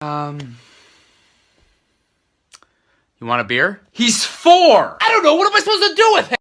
Um. You want a beer? He's four! I don't know. What am I supposed to do with him?